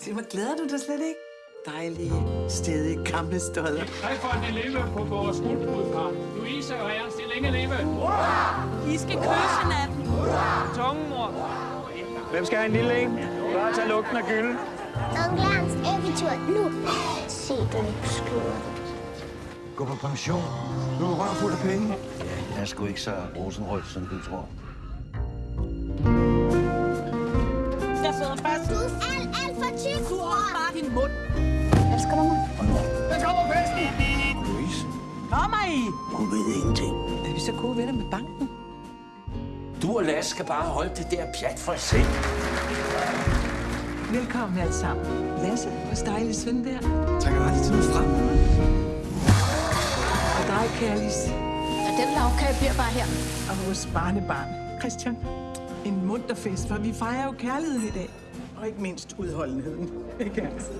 Se, hvor glæder du dig slet ikke? Dejlige, stedige, gamle stodder. Hej for at leve på vores guldbrudpar. Louise og Ernst, det længe leve. I skal kysse hinanden. Tungemor. Hvem skal have en lille en? Bare tage lugten af gylden. Onkel Ernst, eventyr nu. Se den skøre. Gå på pension. Du er røv fuld af penge. Jeg er sgu ikke så rosenrødt, som du tror. Alt, for tyk. Du har bare din mund. Elsker du mig? Louise, Kom mig i. hun ved ingenting. Er vi så gode venner med banken? Du og Lasse skal bare holde det der pjat for selv. Velkommen alle sammen. Lasse, vores dejlige søn der. Trækker aldrig til noget frem. Og dig, Kærlis. Ja, den lavkage bliver bare her. Og vores barnebarn, Christian. En munter fest, for vi fejrer jo kærligheden i dag. Og ikke mindst udholdenheden. Ikke altså?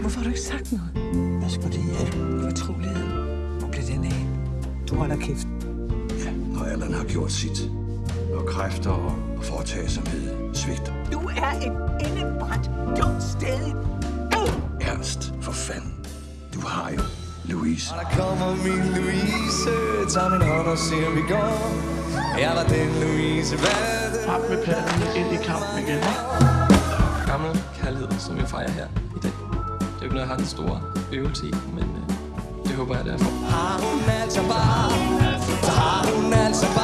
Hvorfor har du ikke sagt noget? Hvad skulle det hjælpe? Fortrolighed. Hvor blev den af? Du holder kæft. Ja, når alderen har gjort sit. Når kræfter og foretagsomhed svigter. Du er et indebrændt, dumt sted. Ernst, for fanden. Du har jo Louise. Der kommer min Louise, tag min hånd og om vi går. Jeg var den Louise, hvad det Frem med padden ind i kampen igen. gammel kærlighed, som vi fejrer her i dag. Det er jo ikke noget, jeg har en stor øvelse i, men øh, det håber jeg, det er for. har hun altså bare, så har hun altså bare